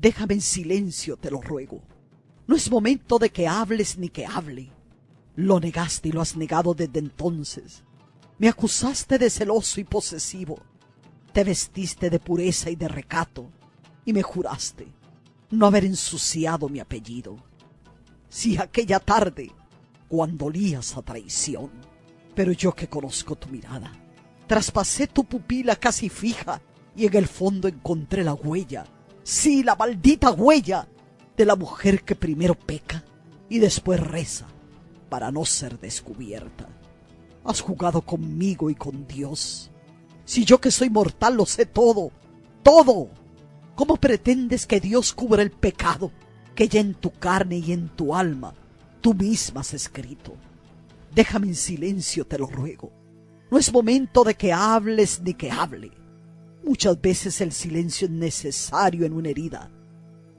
Déjame en silencio, te lo ruego. No es momento de que hables ni que hable. Lo negaste y lo has negado desde entonces. Me acusaste de celoso y posesivo. Te vestiste de pureza y de recato. Y me juraste no haber ensuciado mi apellido. Si aquella tarde, cuando olías a traición, pero yo que conozco tu mirada, traspasé tu pupila casi fija y en el fondo encontré la huella sí, la maldita huella de la mujer que primero peca y después reza para no ser descubierta. Has jugado conmigo y con Dios. Si yo que soy mortal lo sé todo, todo. ¿Cómo pretendes que Dios cubra el pecado que ya en tu carne y en tu alma tú misma has escrito? Déjame en silencio, te lo ruego. No es momento de que hables ni que hable. Muchas veces el silencio es necesario en una herida,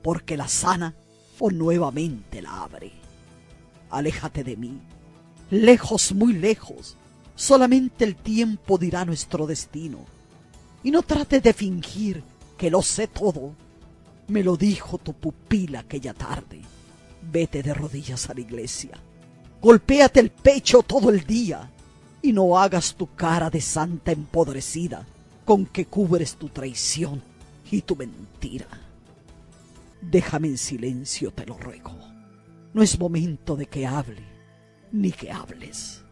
porque la sana o nuevamente la abre. Aléjate de mí, lejos, muy lejos. Solamente el tiempo dirá nuestro destino. Y no trates de fingir que lo sé todo. Me lo dijo tu pupila aquella tarde. Vete de rodillas a la iglesia. Golpéate el pecho todo el día y no hagas tu cara de santa empodrecida con que cubres tu traición y tu mentira. Déjame en silencio, te lo ruego. No es momento de que hable, ni que hables.